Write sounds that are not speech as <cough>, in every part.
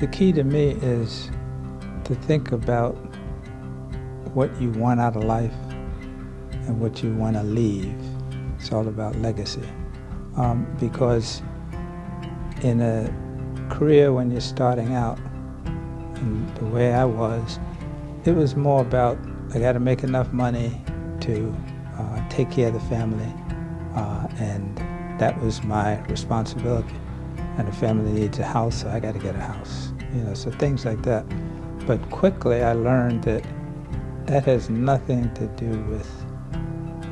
The key to me is to think about what you want out of life and what you want to leave. It's all about legacy. Um, because in a career when you're starting out, and the way I was, it was more about I got to make enough money to uh, take care of the family, uh, and that was my responsibility. And the family needs a house, so I got to get a house. You know, so things like that. But quickly I learned that that has nothing to do with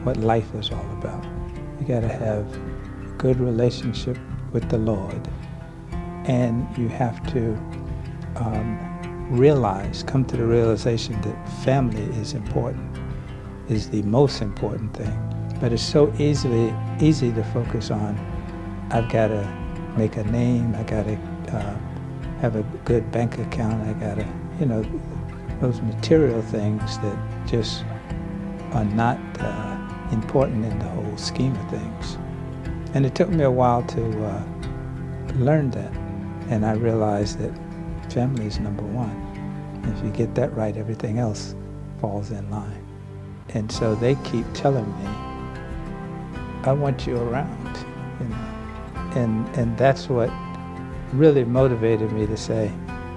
what life is all about. You got to have good relationship with the Lord, and you have to um, realize, come to the realization that family is important, is the most important thing. But it's so easily easy to focus on. I've got to make a name. I got to uh, have a good bank account. I got to, you know, those material things that just are not uh, important in the whole scheme of things. And it took me a while to uh, learn that. And I realized that family is number one. If you get that right, everything else falls in line. And so they keep telling me, I want you around, you know. And, and that's what really motivated me to say,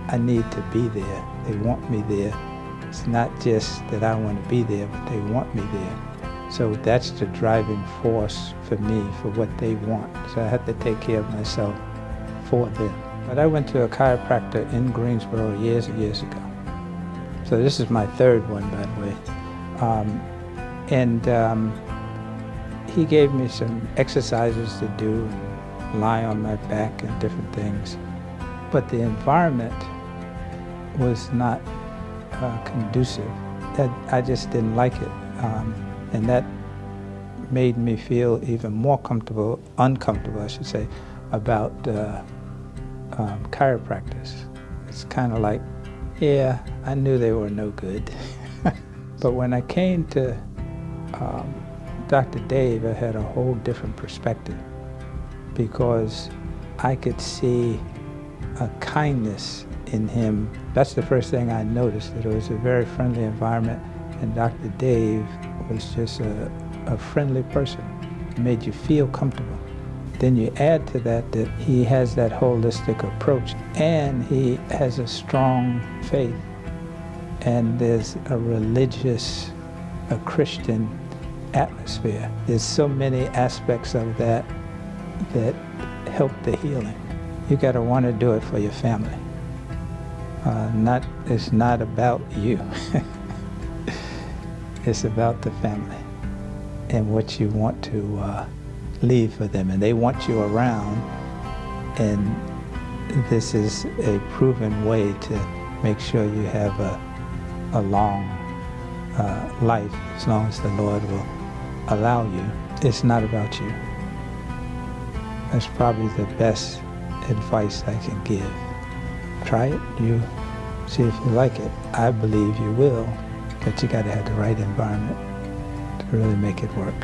I need to be there. They want me there. It's not just that I want to be there, but they want me there. So that's the driving force for me, for what they want. So I have to take care of myself for them. But I went to a chiropractor in Greensboro years and years ago. So this is my third one, by the way. Um, and um, he gave me some exercises to do, lie on my back and different things. But the environment was not uh, conducive. That I just didn't like it, um, and that made me feel even more comfortable, uncomfortable, I should say, about uh, um, chiropractors. It's kind of like, yeah, I knew they were no good. <laughs> but when I came to um, Dr. Dave, I had a whole different perspective because I could see a kindness in him. That's the first thing I noticed, that it was a very friendly environment, and Dr. Dave was just a, a friendly person. made you feel comfortable. Then you add to that that he has that holistic approach, and he has a strong faith, and there's a religious, a Christian atmosphere. There's so many aspects of that that help the healing. You got to want to do it for your family. Uh, not, it's not about you. <laughs> it's about the family and what you want to uh, leave for them. And they want you around, and this is a proven way to make sure you have a, a long uh, life as long as the Lord will allow you. It's not about you. That's probably the best advice I can give. Try it, you see if you like it. I believe you will, but you got to have the right environment to really make it work.